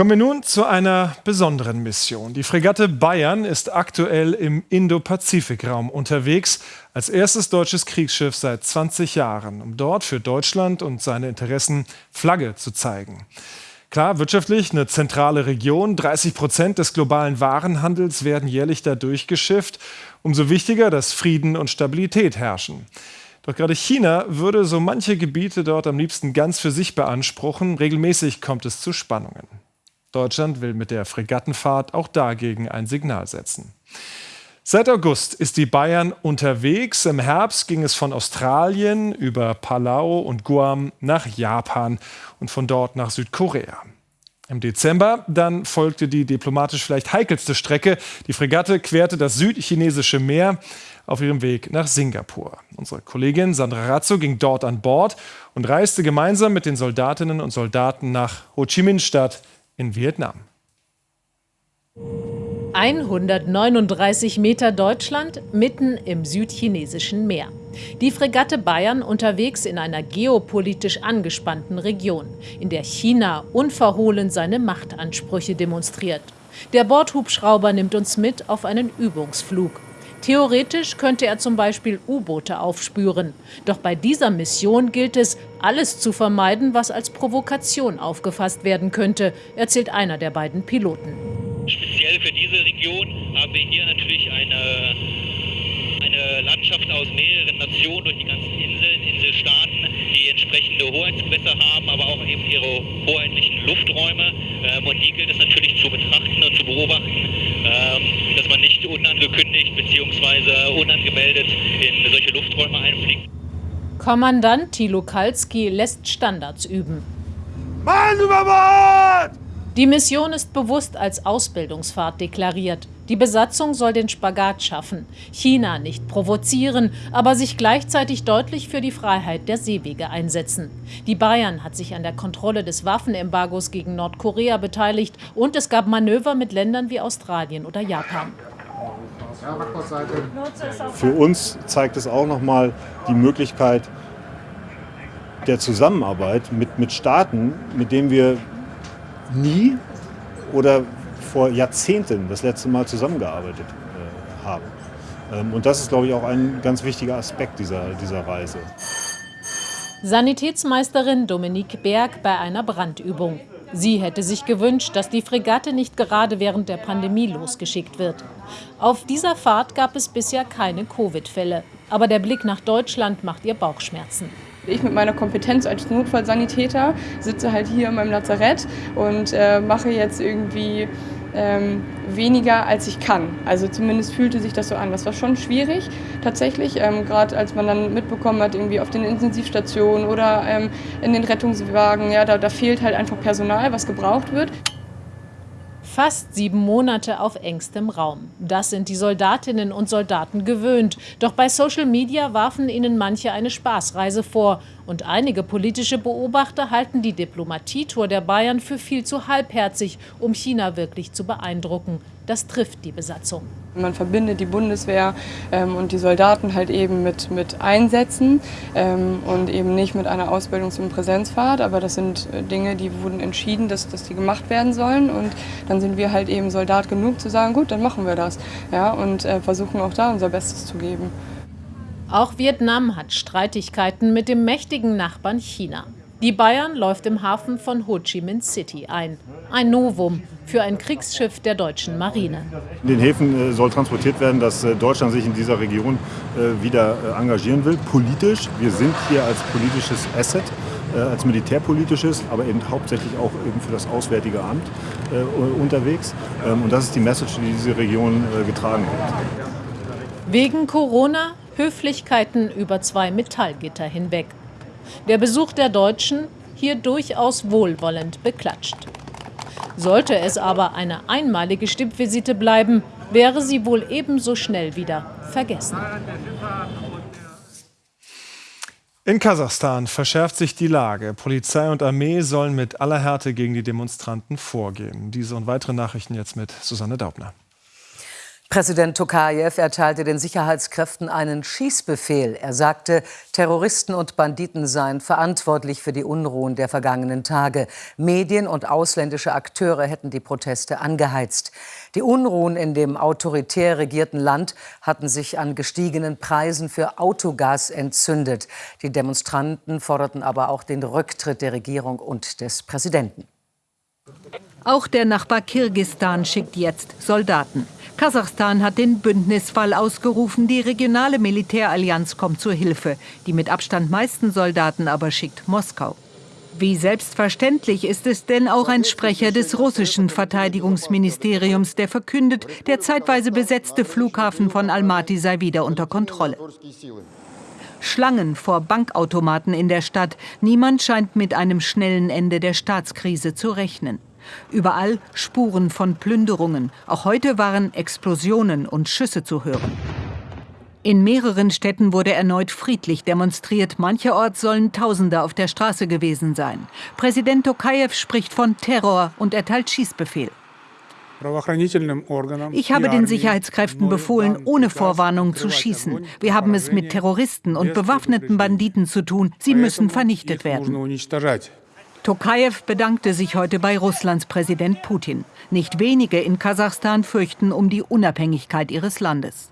Kommen wir nun zu einer besonderen Mission. Die Fregatte Bayern ist aktuell im Indo-Pazifik-Raum unterwegs, als erstes deutsches Kriegsschiff seit 20 Jahren, um dort für Deutschland und seine Interessen Flagge zu zeigen. Klar, wirtschaftlich eine zentrale Region. 30 Prozent des globalen Warenhandels werden jährlich da durchgeschifft. Umso wichtiger, dass Frieden und Stabilität herrschen. Doch gerade China würde so manche Gebiete dort am liebsten ganz für sich beanspruchen. Regelmäßig kommt es zu Spannungen. Deutschland will mit der Fregattenfahrt auch dagegen ein Signal setzen. Seit August ist die Bayern unterwegs. Im Herbst ging es von Australien über Palau und Guam nach Japan und von dort nach Südkorea. Im Dezember dann folgte die diplomatisch vielleicht heikelste Strecke. Die Fregatte querte das südchinesische Meer auf ihrem Weg nach Singapur. Unsere Kollegin Sandra Razzo ging dort an Bord und reiste gemeinsam mit den Soldatinnen und Soldaten nach Ho Chi Minh Stadt in Vietnam. 139 Meter Deutschland mitten im südchinesischen Meer. Die Fregatte Bayern unterwegs in einer geopolitisch angespannten Region, in der China unverhohlen seine Machtansprüche demonstriert. Der Bordhubschrauber nimmt uns mit auf einen Übungsflug. Theoretisch könnte er zum Beispiel U-Boote aufspüren. Doch bei dieser Mission gilt es, alles zu vermeiden, was als Provokation aufgefasst werden könnte, erzählt einer der beiden Piloten. Speziell für diese Region haben wir hier natürlich eine, eine Landschaft aus mehreren Nationen durch die ganzen Inseln, Inselstaaten, die entsprechende Hoheitsgewässer haben, aber auch eben ihre hoheitlichen Lufträume. Ähm, und die gilt es natürlich zu betrachten und zu beobachten, ähm, dass man nicht unangekündigt bzw. unangemeldet in solche Lufträume einfliegt. Kommandant Thilo Kalski lässt Standards üben. Mann über Bord! Die Mission ist bewusst als Ausbildungsfahrt deklariert. Die Besatzung soll den Spagat schaffen, China nicht provozieren, aber sich gleichzeitig deutlich für die Freiheit der Seewege einsetzen. Die Bayern hat sich an der Kontrolle des Waffenembargos gegen Nordkorea beteiligt und es gab Manöver mit Ländern wie Australien oder Japan. Für uns zeigt es auch nochmal die Möglichkeit der Zusammenarbeit mit, mit Staaten, mit denen wir nie oder vor Jahrzehnten das letzte Mal zusammengearbeitet äh, haben. Ähm, und das ist, glaube ich, auch ein ganz wichtiger Aspekt dieser, dieser Reise. Sanitätsmeisterin Dominique Berg bei einer Brandübung. Sie hätte sich gewünscht, dass die Fregatte nicht gerade während der Pandemie losgeschickt wird. Auf dieser Fahrt gab es bisher keine Covid-Fälle. Aber der Blick nach Deutschland macht ihr Bauchschmerzen. Ich mit meiner Kompetenz als Notfallsanitäter sitze halt hier in meinem Lazarett und äh, mache jetzt irgendwie ähm, weniger, als ich kann. Also zumindest fühlte sich das so an. Das war schon schwierig tatsächlich, ähm, gerade als man dann mitbekommen hat, irgendwie auf den Intensivstationen oder ähm, in den Rettungswagen, ja, da, da fehlt halt einfach Personal, was gebraucht wird. Fast sieben Monate auf engstem Raum. Das sind die Soldatinnen und Soldaten gewöhnt. Doch bei Social Media warfen ihnen manche eine Spaßreise vor. Und einige politische Beobachter halten die Diplomatietour der Bayern für viel zu halbherzig, um China wirklich zu beeindrucken. Das trifft die Besatzung. Man verbindet die Bundeswehr ähm, und die Soldaten halt eben mit, mit Einsätzen ähm, und eben nicht mit einer Ausbildungs- und Präsenzfahrt. Aber das sind äh, Dinge, die wurden entschieden, dass, dass die gemacht werden sollen. Und dann sind wir halt eben Soldat genug zu sagen, gut, dann machen wir das. Ja, und äh, versuchen auch da unser Bestes zu geben. Auch Vietnam hat Streitigkeiten mit dem mächtigen Nachbarn China. Die Bayern läuft im Hafen von Ho Chi Minh City ein. Ein Novum für ein Kriegsschiff der deutschen Marine. In den Häfen äh, soll transportiert werden, dass äh, Deutschland sich in dieser Region äh, wieder engagieren will, politisch. Wir sind hier als politisches Asset, als militärpolitisches, aber eben hauptsächlich auch eben für das Auswärtige Amt unterwegs. Ähm, und das ist die Message, die diese Region getragen wird. Wegen Corona Höflichkeiten über zwei Metallgitter hinweg der Besuch der Deutschen hier durchaus wohlwollend beklatscht. Sollte es aber eine einmalige Stippvisite bleiben, wäre sie wohl ebenso schnell wieder vergessen. In Kasachstan verschärft sich die Lage. Polizei und Armee sollen mit aller Härte gegen die Demonstranten vorgehen. Diese und weitere Nachrichten jetzt mit Susanne Daubner. Präsident Tokayev erteilte den Sicherheitskräften einen Schießbefehl. Er sagte, Terroristen und Banditen seien verantwortlich für die Unruhen der vergangenen Tage. Medien und ausländische Akteure hätten die Proteste angeheizt. Die Unruhen in dem autoritär regierten Land hatten sich an gestiegenen Preisen für Autogas entzündet. Die Demonstranten forderten aber auch den Rücktritt der Regierung und des Präsidenten. Auch der Nachbar Kirgistan schickt jetzt Soldaten. Kasachstan hat den Bündnisfall ausgerufen. Die regionale Militärallianz kommt zur Hilfe. Die mit Abstand meisten Soldaten aber schickt Moskau. Wie selbstverständlich ist es denn auch ein Sprecher des russischen Verteidigungsministeriums, der verkündet, der zeitweise besetzte Flughafen von Almaty sei wieder unter Kontrolle. Schlangen vor Bankautomaten in der Stadt. Niemand scheint mit einem schnellen Ende der Staatskrise zu rechnen. Überall Spuren von Plünderungen. Auch heute waren Explosionen und Schüsse zu hören. In mehreren Städten wurde erneut friedlich demonstriert. Mancherorts sollen Tausende auf der Straße gewesen sein. Präsident Tokayev spricht von Terror und erteilt Schießbefehl. Ich habe den Sicherheitskräften befohlen, ohne Vorwarnung zu schießen. Wir haben es mit Terroristen und bewaffneten Banditen zu tun. Sie müssen vernichtet werden. Tokayev bedankte sich heute bei Russlands Präsident Putin. Nicht wenige in Kasachstan fürchten um die Unabhängigkeit ihres Landes.